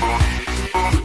boom, boom.